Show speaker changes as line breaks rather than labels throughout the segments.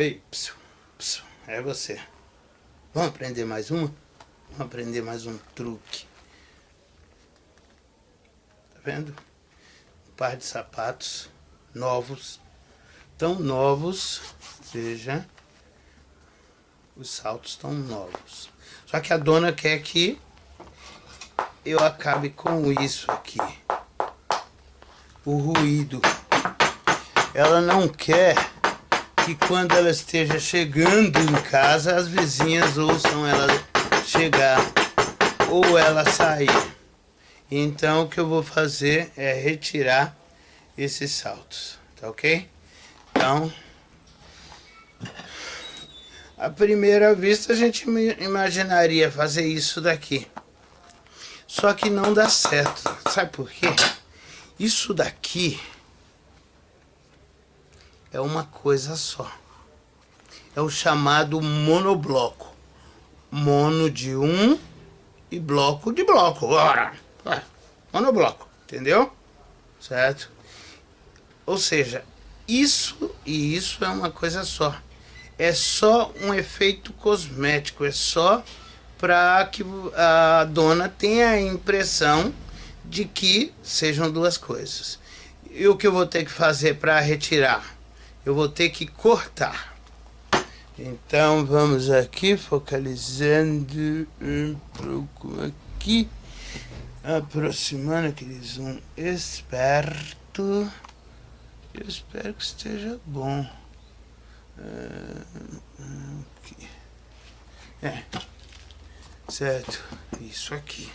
Ei, psiu, psiu, é você. Vamos aprender mais uma? Vamos aprender mais um truque. Tá vendo? Um par de sapatos novos. Tão novos, veja. Os saltos estão novos. Só que a dona quer que eu acabe com isso aqui. O ruído. Ela não quer que quando ela esteja chegando em casa, as vizinhas ouçam ela chegar ou ela sair. Então o que eu vou fazer é retirar esses saltos, tá ok? Então, à primeira vista a gente imaginaria fazer isso daqui. Só que não dá certo. Sabe por quê? Isso daqui é uma coisa só. É o chamado monobloco. Mono de um e bloco de bloco. Ora, é, monobloco, entendeu? Certo? Ou seja, isso e isso é uma coisa só. É só um efeito cosmético, é só para que a dona tenha a impressão de que sejam duas coisas. E o que eu vou ter que fazer para retirar? Eu vou ter que cortar. Então vamos aqui, focalizando um pouco aqui, aproximando aquele zoom esperto. Eu espero que esteja bom. Aqui. É, certo, isso aqui.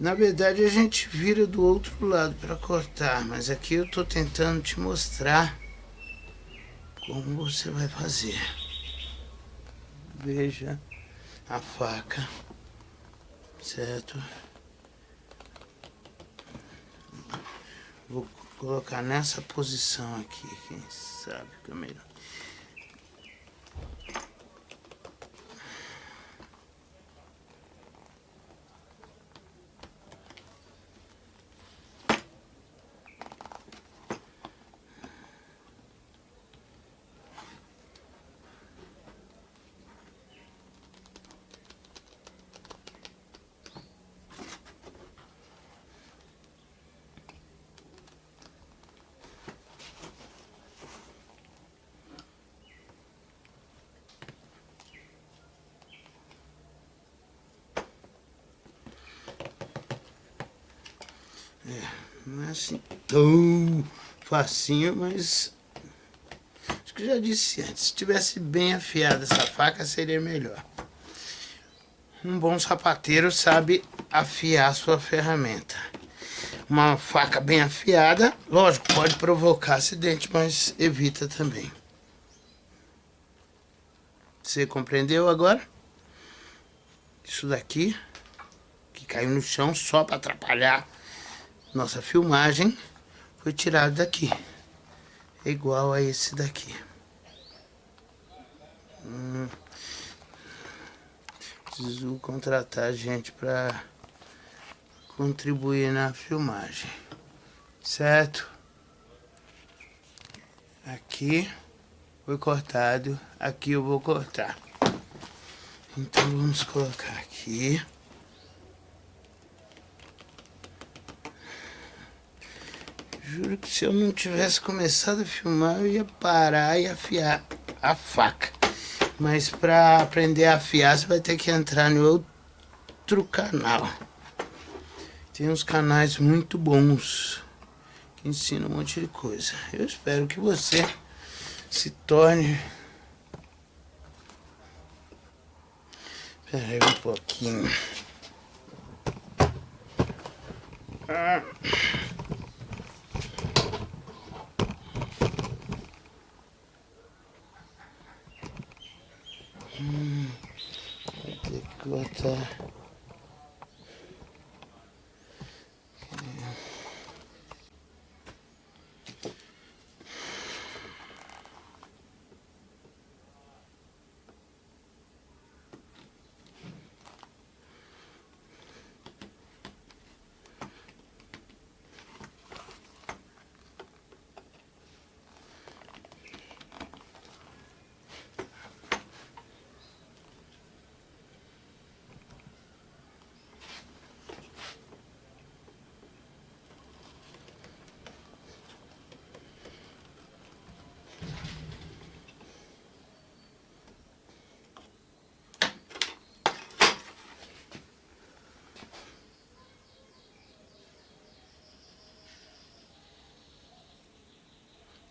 Na verdade a gente vira do outro lado para cortar, mas aqui eu estou tentando te mostrar como você vai fazer. Veja a faca, certo? Vou colocar nessa posição aqui, quem sabe que é melhor. Não é assim tão facinho, mas... Acho que já disse antes, se tivesse bem afiada essa faca seria melhor. Um bom sapateiro sabe afiar sua ferramenta. Uma faca bem afiada, lógico, pode provocar acidente, mas evita também. Você compreendeu agora? Isso daqui, que caiu no chão só para atrapalhar nossa filmagem foi tirado daqui. É igual a esse daqui. Hum, preciso contratar gente para contribuir na filmagem. Certo? Aqui foi cortado, aqui eu vou cortar. Então vamos colocar aqui. Juro que se eu não tivesse começado a filmar, eu ia parar e afiar a faca. Mas para aprender a afiar, você vai ter que entrar no outro canal. Tem uns canais muito bons que ensinam um monte de coisa. Eu espero que você se torne... Espera aí um pouquinho. Ah. Hum, vou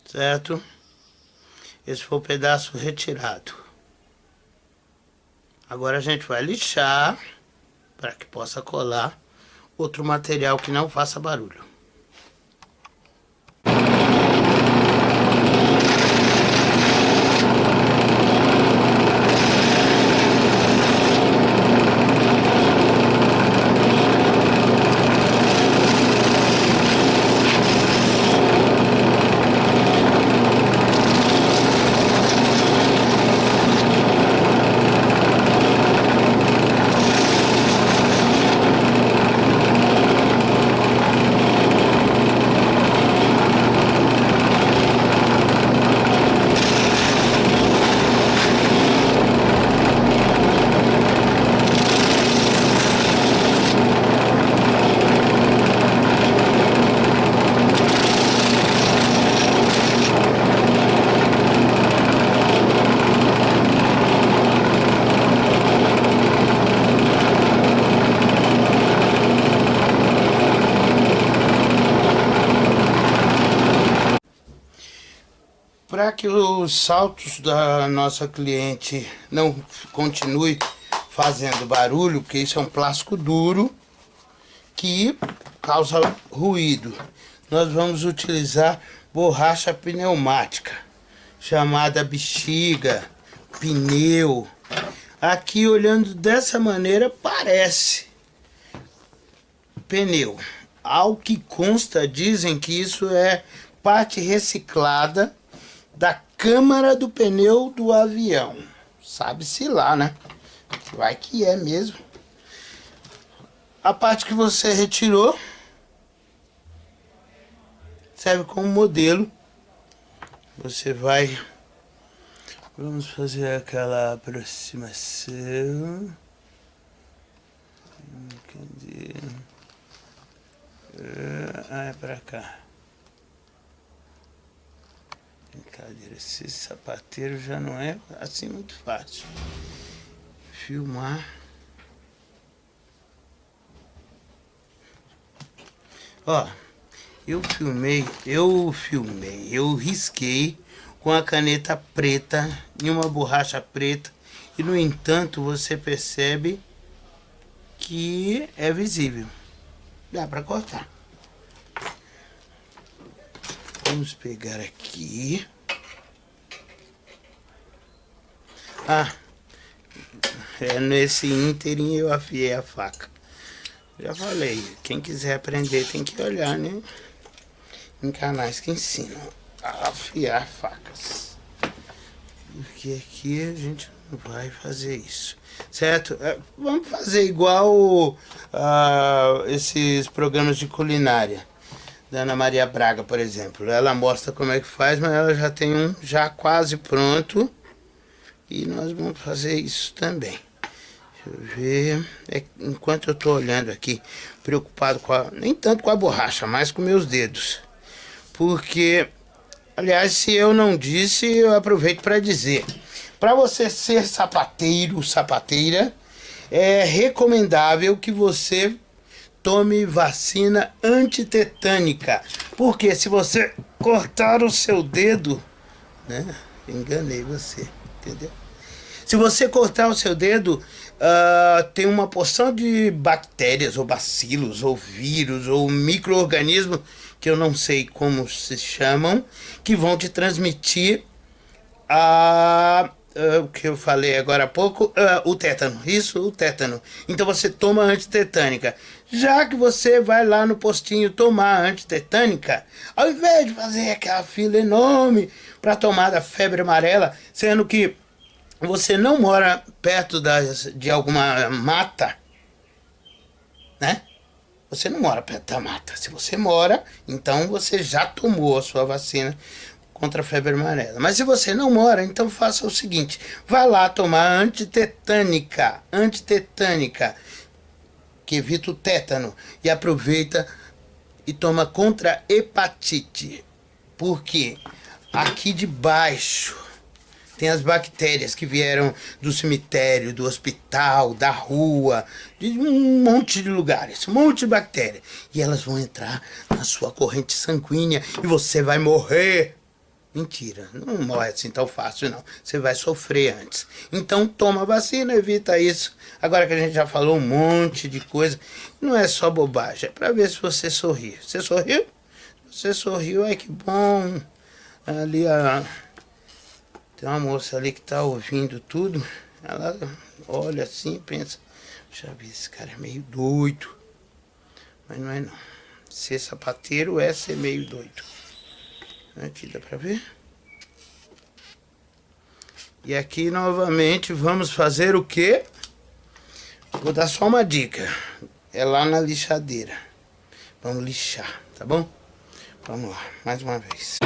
Certo? Esse foi o pedaço retirado. Agora a gente vai lixar para que possa colar outro material que não faça barulho. Para que os saltos da nossa cliente não continue fazendo barulho, porque isso é um plástico duro que causa ruído. Nós vamos utilizar borracha pneumática, chamada bexiga, pneu. Aqui olhando dessa maneira parece pneu. Ao que consta, dizem que isso é parte reciclada da câmara do pneu do avião. Sabe-se lá, né? Vai que é mesmo. A parte que você retirou serve como modelo. Você vai... Vamos fazer aquela aproximação. Cadê? Ah, é pra cá. Brincadeira, esse sapateiro já não é assim muito fácil. Filmar. Ó, eu filmei, eu filmei, eu risquei com a caneta preta em uma borracha preta e no entanto você percebe que é visível. Dá para cortar. Vamos pegar aqui. Ah, é nesse ínterim eu afiei a faca. Já falei, quem quiser aprender tem que olhar, né? Em canais que ensinam a afiar facas. Porque aqui a gente não vai fazer isso. Certo? É, vamos fazer igual uh, esses programas de culinária da Ana Maria Braga, por exemplo. Ela mostra como é que faz, mas ela já tem um já quase pronto e nós vamos fazer isso também. Deixa eu ver. É, enquanto eu estou olhando aqui, preocupado com a... Nem tanto com a borracha, mas com meus dedos. Porque, aliás, se eu não disse, eu aproveito para dizer. Para você ser sapateiro, sapateira, é recomendável que você tome vacina antitetânica. Porque se você cortar o seu dedo, né? Enganei você, entendeu? Se você cortar o seu dedo, uh, tem uma porção de bactérias, ou bacilos, ou vírus, ou micro-organismos, que eu não sei como se chamam, que vão te transmitir a uh, o que eu falei agora há pouco, uh, o tétano, isso, o tétano. Então você toma antitetânica. Já que você vai lá no postinho tomar antitetânica, ao invés de fazer aquela fila enorme para tomar da febre amarela, sendo que você não mora perto das, de alguma mata, né? Você não mora perto da mata. Se você mora, então você já tomou a sua vacina contra a febre amarela. Mas se você não mora, então faça o seguinte, vá lá tomar antitetânica, antitetânica, que evita o tétano, e aproveita e toma contra hepatite. Porque aqui debaixo tem as bactérias que vieram do cemitério, do hospital, da rua, de um monte de lugares, um monte de bactérias. E elas vão entrar na sua corrente sanguínea e você vai morrer. Mentira, não morre assim tão fácil não. Você vai sofrer antes. Então toma vacina, evita isso. Agora que a gente já falou um monte de coisa, não é só bobagem, é pra ver se você sorri. Você sorriu? Você sorriu, ai que bom. Ali a... Tem uma moça ali que tá ouvindo tudo. Ela olha assim e pensa, já vi, esse cara é meio doido. Mas não é não. Ser sapateiro é ser meio doido. Aqui dá pra ver? E aqui novamente vamos fazer o quê? Vou dar só uma dica. É lá na lixadeira. Vamos lixar, tá bom? Vamos lá, mais uma vez.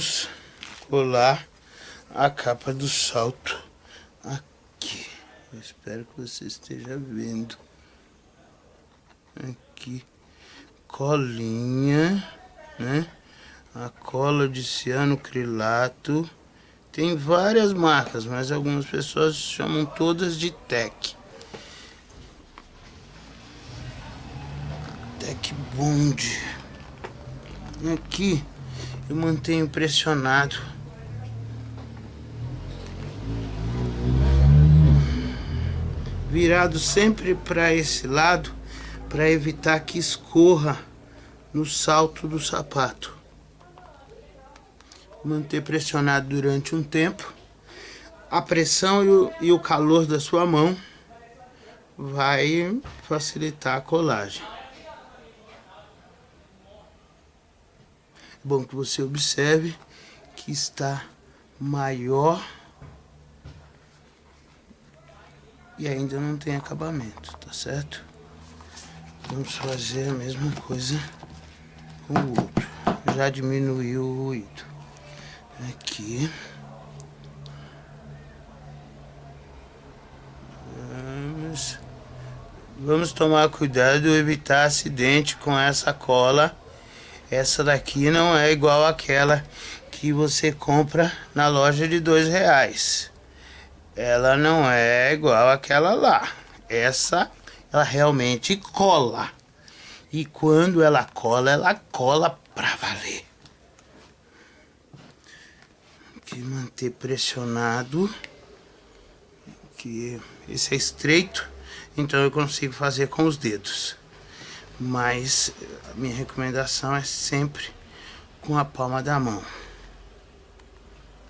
Vamos colar a capa do salto aqui. Eu espero que você esteja vendo. Aqui, colinha, né? A cola de cianocrilato. Tem várias marcas, mas algumas pessoas chamam todas de Tec. Tec Bond. Aqui eu mantenho pressionado. Virado sempre para esse lado para evitar que escorra no salto do sapato. Manter pressionado durante um tempo. A pressão e o, e o calor da sua mão vai facilitar a colagem. Bom que você observe que está maior e ainda não tem acabamento, tá certo? Vamos fazer a mesma coisa com o outro. Já diminuiu o ruído. Aqui. Vamos, vamos tomar cuidado, evitar acidente com essa cola essa daqui não é igual àquela que você compra na loja de dois reais. Ela não é igual àquela lá. Essa, ela realmente cola. E quando ela cola, ela cola pra valer. Aqui manter pressionado. Que esse é estreito, então eu consigo fazer com os dedos mas a minha recomendação é sempre com a palma da mão.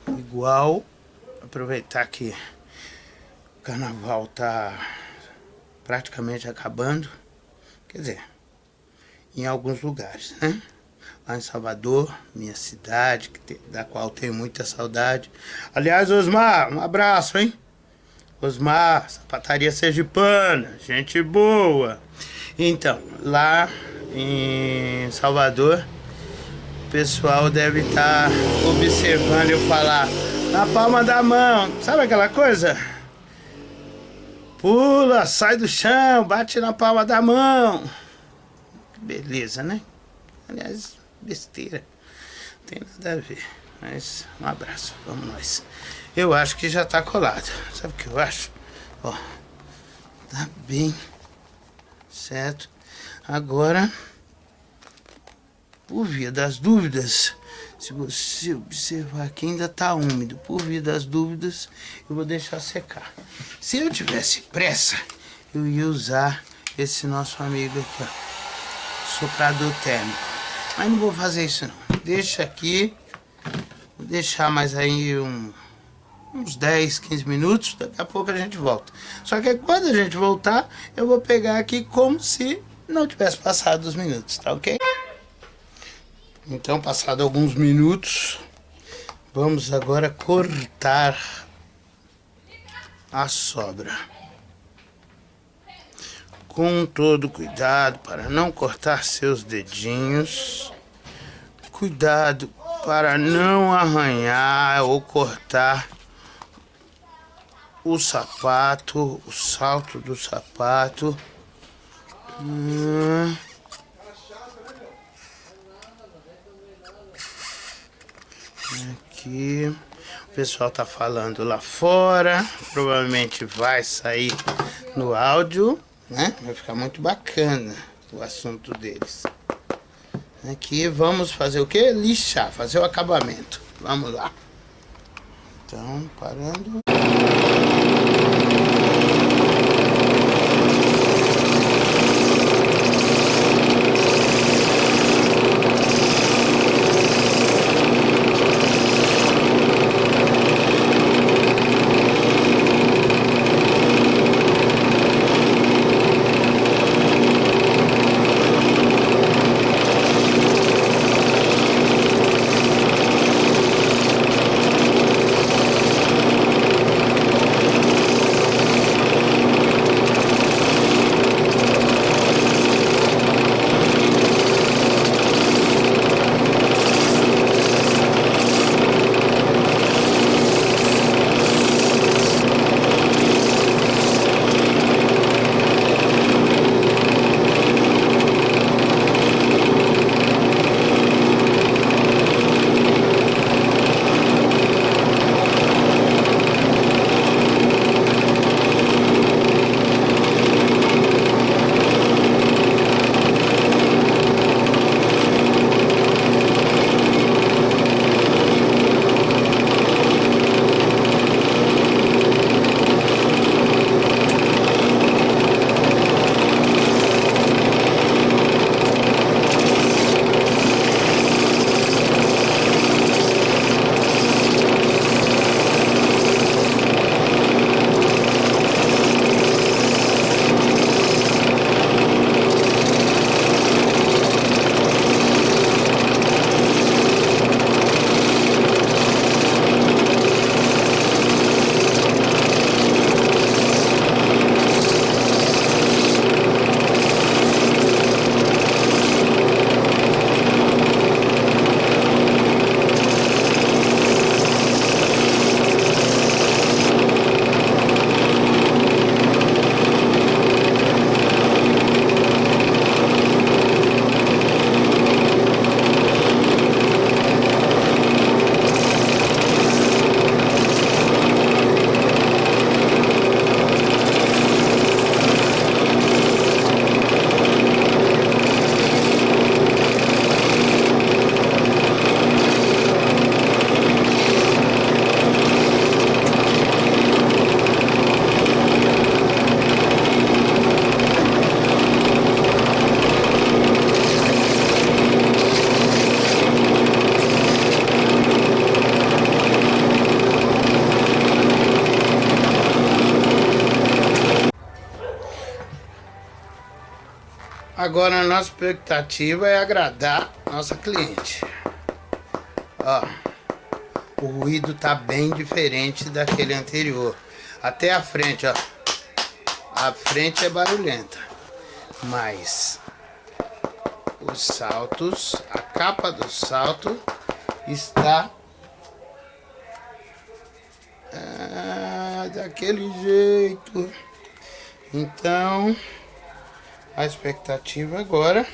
Igual, aproveitar que o carnaval tá praticamente acabando, quer dizer, em alguns lugares, né? Lá em Salvador, minha cidade, da qual tenho muita saudade. Aliás, Osmar, um abraço, hein? Osmar, sapataria sergipana, gente boa. Então, lá em Salvador, o pessoal deve estar tá observando eu falar na palma da mão. Sabe aquela coisa? Pula, sai do chão, bate na palma da mão. Beleza, né? Aliás, besteira. Não tem nada a ver. Mas um abraço, vamos nós. Eu acho que já tá colado. Sabe o que eu acho? Ó, tá bem certo. Agora, por via das dúvidas, se você observar que ainda tá úmido, por via das dúvidas, eu vou deixar secar. Se eu tivesse pressa, eu ia usar esse nosso amigo aqui, ó, soprador térmico. Mas não vou fazer isso não. Deixa aqui, vou deixar mais aí um, uns 10, 15 minutos, daqui a pouco a gente volta. Só que quando a gente voltar, eu vou pegar aqui como se não tivesse passado os minutos, tá ok? Então, passado alguns minutos, vamos agora cortar a sobra. Com todo cuidado para não cortar seus dedinhos. Cuidado para não arranhar ou cortar o sapato, o salto do sapato. Hum. Aqui. O pessoal tá falando lá fora. Provavelmente vai sair no áudio, né? Vai ficar muito bacana o assunto deles. Aqui vamos fazer o que? Lixar, fazer o acabamento. Vamos lá. Então, parando. Agora a nossa expectativa é agradar nossa cliente. Ó, o ruído tá bem diferente daquele anterior. Até a frente, ó. A frente é barulhenta. Mas os saltos, a capa do salto está ah, daquele jeito. Então, a expectativa agora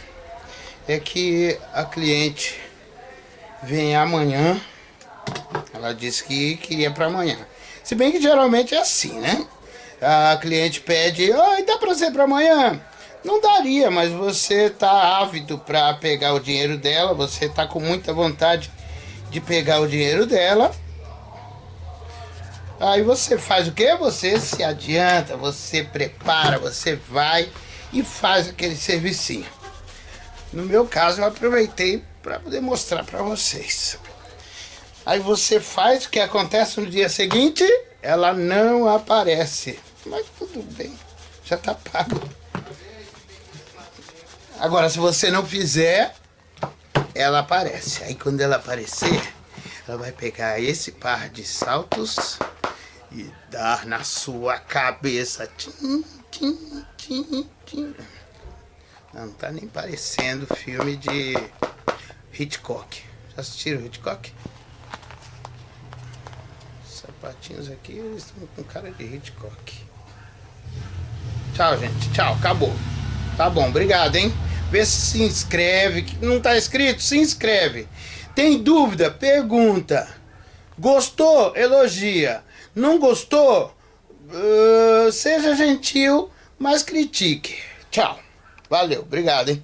é que a cliente venha amanhã. Ela disse que queria para amanhã. Se bem que geralmente é assim, né? A cliente pede, oi, dá para ser para amanhã? Não daria, mas você tá ávido para pegar o dinheiro dela, você tá com muita vontade de pegar o dinheiro dela. Aí você faz o que? Você se adianta, você prepara, você vai e faz aquele servicinho. No meu caso, eu aproveitei para poder mostrar para vocês. Aí você faz o que acontece no dia seguinte, ela não aparece. Mas tudo bem, já tá pago. Agora, se você não fizer, ela aparece. Aí quando ela aparecer, ela vai pegar esse par de saltos e dar na sua cabeça. Tim, Não, não tá nem parecendo filme de Hitchcock. Já assistiram Hitchcock? Sapatinhos aqui, eles estão com cara de Hitchcock. Tchau, gente. Tchau. Acabou. Tá bom. Obrigado, hein? Vê se se inscreve. Não tá inscrito? Se inscreve. Tem dúvida? Pergunta. Gostou? Elogia. Não gostou? Uh, seja gentil, mas critique. Tchau. Valeu. Obrigado, hein?